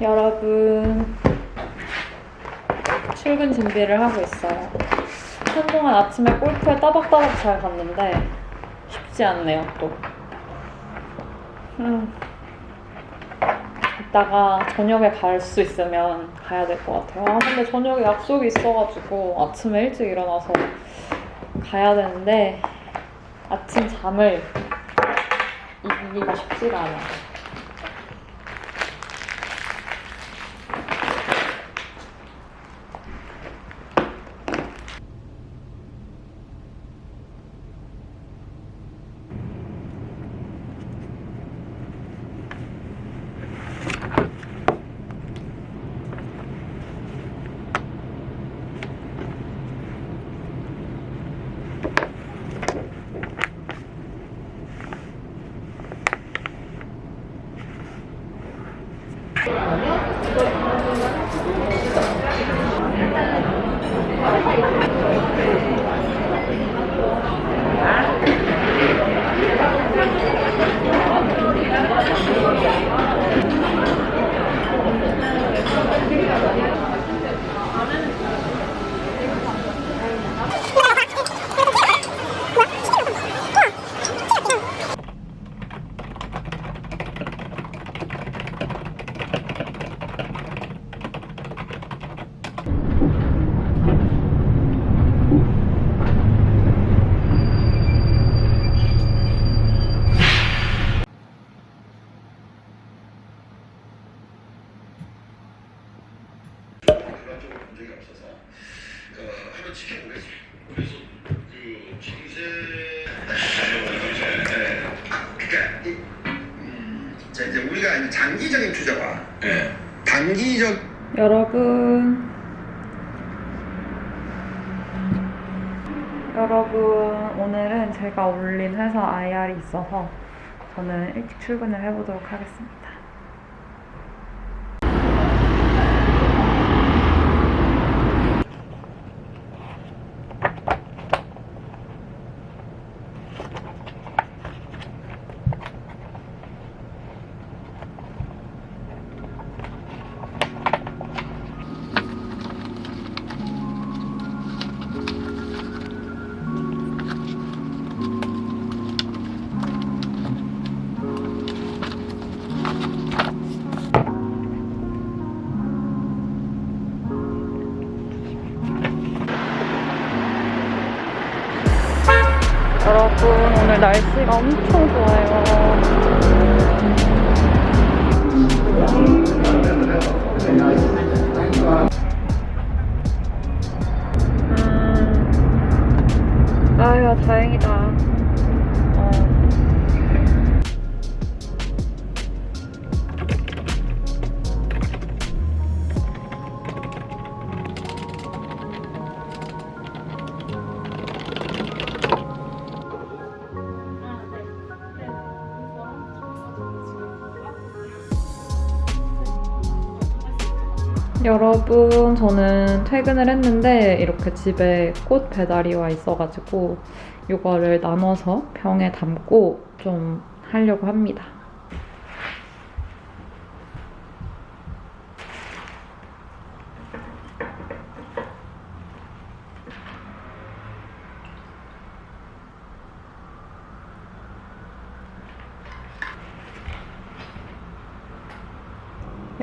여러분 출근 준비를 하고 있어요. 한동안 아침에 골프에 따박따박 잘 갔는데 쉽지 않네요 또. 음. 이따가 저녁에 갈 수 있으면 가야 될 것 같아요. 아 근데 저녁에 약속이 있어가지고 아침에 일찍 일어나서 가야 되는데 아침 잠을 이기기가 쉽지가 않아요. 적이 없어서 어, 한번 지켜보겠습니다. 그래서 그 정세 네. 그러니까 이, 음, 자 이제 우리가 이제 장기적인 투자와 예. 단기적 여러분 여러분 오늘은 제가 올린 회사 IR이 있어서 저는 일찍 출근을 해보도록 하겠습니다. 날씨가 엄청 좋아요. 음, 아유 다행이다. 여러분, 저는 퇴근을 했는데 이렇게 집에 꽃 배달이 와 있어가지고 이거를 나눠서 병에 담고 좀 하려고 합니다.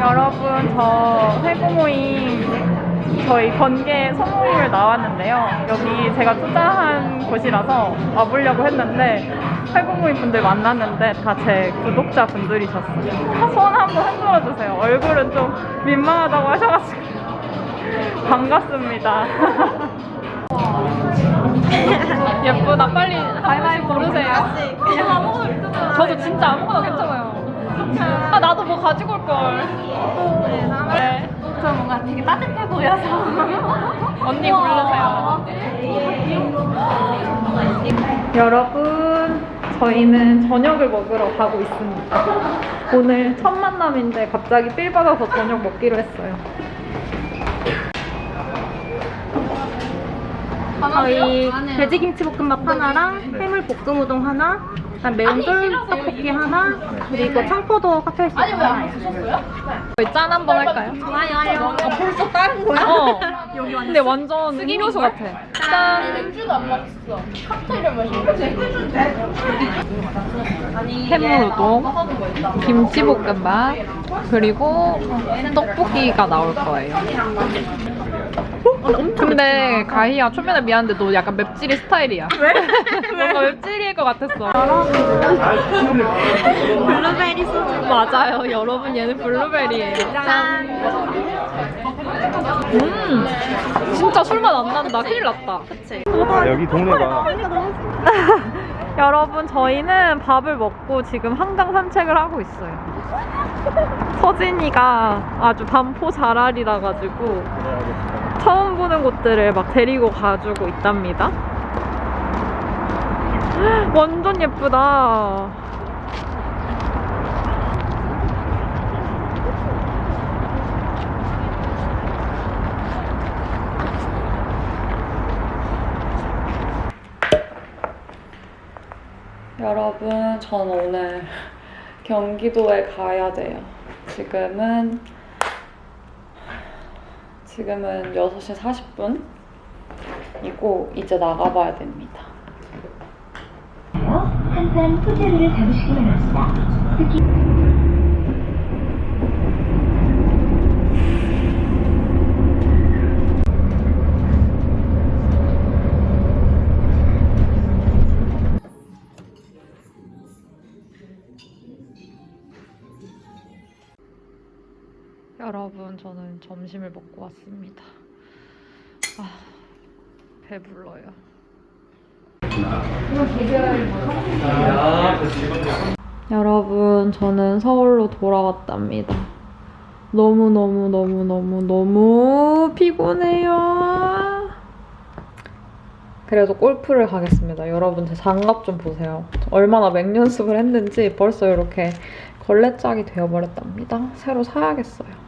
여러분, 저 회고 모임, 저희 번개 소모임을 나왔는데요. 여기 제가 투자한 곳이라서 와보려고 했는데, 회고 모임 분들 만났는데 다 제 구독자 분들이셨어요. 손 한번 흔들어 주세요. 얼굴은 좀 민망하다고 하셔가지고. 반갑습니다. 예쁘다. 빨리 고르세요. 그냥 아무거나 믿어봐. 저도 진짜 아무거나 괜찮아요. 가지고 올 걸. 네. 저 뭔가 되게 따뜻해 보여서. 언니 부르세요. 여러분, 저희는 저녁을 먹으러 가고 있습니다. 오늘 첫 만남인데 갑자기 필 받아서 저녁 먹기로 했어요. 저희 돼지김치 볶음밥 하나랑 해물 볶음 우동 하나, 그다음 매운 쫄떡볶이 하나, 그리고 청포도 칵테일 소스 하나. 저희 짠 한번 할까요? 좋아요, 좋아요. 벌써 다른 거야? 어. 근데 완전 음료수 같아. 짠. 해물 우동, 김치볶음밥, 그리고 떡볶이가 나올 거예요. 근데 가희야 초면에 미안한데 너 약간 맵찔이 스타일이야. 왜? 뭔가 맵찔이일 것 같았어. 블루베리 소스. 맞아요. 여러분 얘는 블루베리예요. 짠. 음, 진짜 술맛 안 난다. 큰일 났다. 그치? 여기 동네가 여러분 저희는 밥을 먹고 지금 한강 산책을 하고 있어요. 서진이가 아주 반포 자랄이라 가지고 처음 보는 곳들을 막 데리고 가주고 있답니다. 완전 예쁘다. 여러분, 전 오늘 경기도에 가야 돼요. 지금은 지금은 6시 40분이고 이제 나가봐야 됩니다. 항상 호텔을 잡으시기 바랍니다. 특히 여러분, 저는 점심을 먹고 왔습니다. 아, 배불러요. 여러분, 저는 서울로 돌아왔답니다. 너무너무너무너무너무 피곤해요. 그래도 골프를 가겠습니다. 여러분, 제 장갑 좀 보세요. 얼마나 맹연습을 했는지 벌써 이렇게 걸레짝이 되어버렸답니다. 새로 사야겠어요.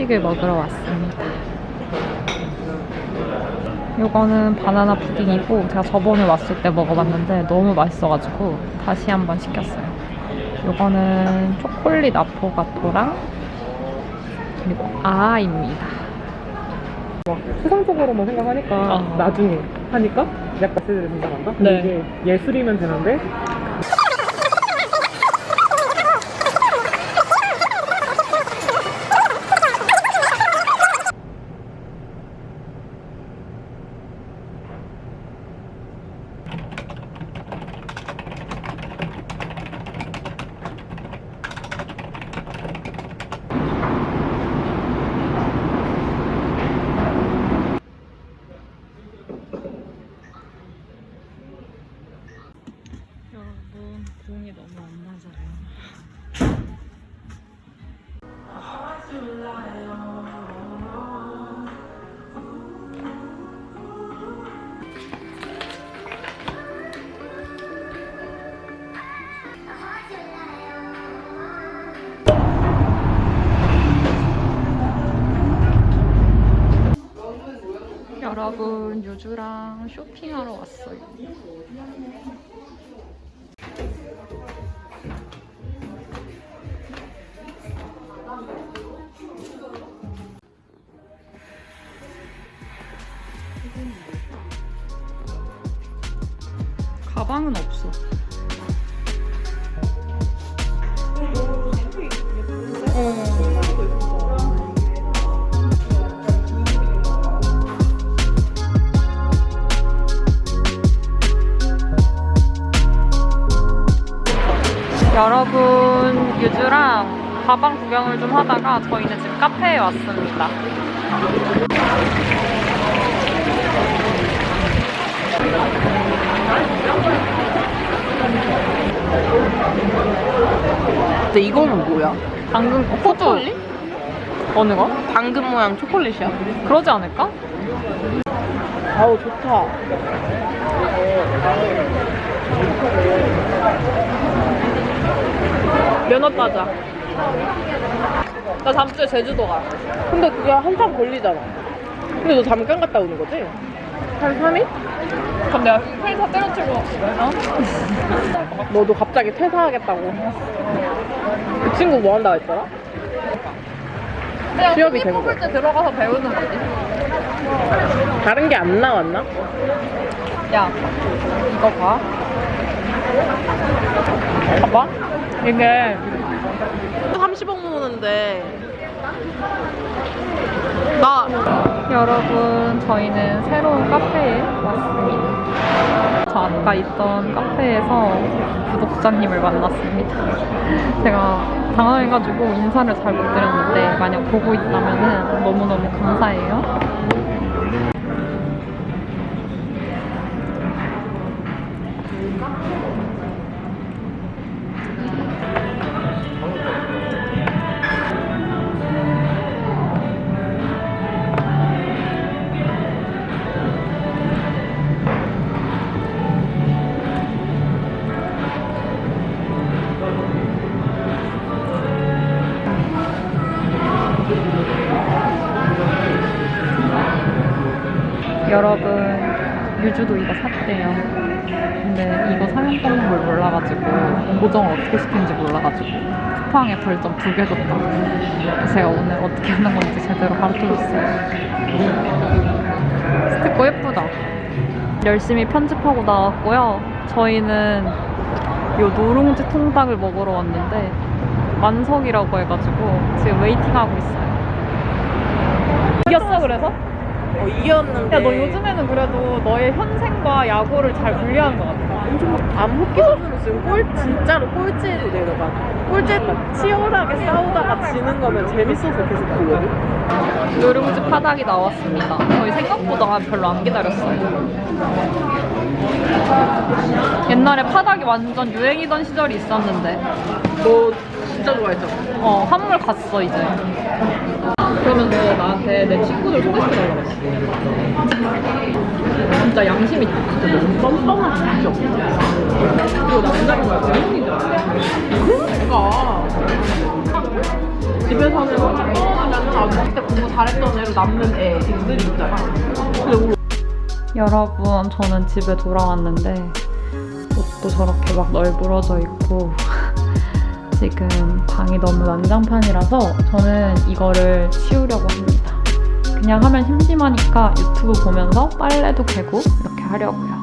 후식을 먹으러 왔습니다. 이거는 바나나 푸딩이고 제가 저번에 왔을 때 먹어봤는데 너무 맛있어가지고 다시 한번 시켰어요. 이거는 초콜릿 아포가토랑 그리고 아입니다. 세상적으로만 생각하니까 아. 나중에 하니까 약간 세대를 생각한다? 네. 이게 예술이면 되는데 여러분 유주랑 쇼핑하러 왔어요. 가방은 없어. 유주랑 가방 구경을 좀 하다가 저희는 지금 카페에 왔습니다. 근데 이거는 뭐야? 당근 어, 포토 어느 거? 당근 모양 초콜릿이야? 그러지 않을까? 아우 좋다. 면허 따자. 나 다음 주에 제주도 가. 근데 그게 한참 걸리잖아. 근데 너 잠깐 갔다 오는 거지? 한 3일? 그럼 내가 회사 때려치고 어? 너도 갑자기 퇴사하겠다고. 그 친구 뭐 한다고 했더라? 그냥 취업이 된 뽑을 거. 때 들어가서 배우는 거지. 다른 게 안 나왔나? 야, 이거 봐. 봐봐. 이게 30억 모으는데 나 여러분 저희는 새로운 카페에 왔습니다. 저 아까 있던 카페에서 구독자님을 만났습니다. 제가 당황해가지고 인사를 잘 못 드렸는데 만약 보고 있다면 너무너무 감사해요. 여러분 유주도 이거 샀대요. 근데 이거 사면 떠는 걸 몰라가지고 고정을 어떻게 시키는지 몰라가지고 쿠팡에 벌점 두 개. 그래서 제가 오늘 어떻게 하는 건지 제대로 가르쳐줬어요. 스티커 예쁘다. 열심히 편집하고 나왔고요. 저희는 요 누룽지 통닭을 먹으러 왔는데 만석이라고 해가지고 지금 웨이팅하고 있어요. 이겼어 그래서? 어, 이겼는데 야 너 요즘에는 그래도 너의 현생과 야구를 잘 분리하는 것 같아. 암흑기 선수로 지금 꼴 진짜로 꼴찌를 내려가 꼴찌 막 치열하게 싸우다가 지는 거면 재밌어서 계속 보거든 누룽지 파닭이 나왔습니다. 저희 생각보다 별로 안 기다렸어요. 옛날에 파닭이 완전 유행이던 시절이 있었는데 너 진짜 좋아했잖아 어 한물 갔어 이제. 그러면 너 나한테 내 친구들 소개시켜달라고 했어. 진짜 양심 있다. 뻔뻔한 진짜 남자인 거야? 외국인 줄 알았어. 그러니까 집에서는 우리 여러분, 저는 집에 돌아왔는데 옷도 저렇게 막 널브러져 있고 지금 방이 너무 난장판이라서 저는 이거를 치우려고 합니다. 그냥 하면 심심하니까 유튜브 보면서 빨래도 개고 이렇게 하려고요.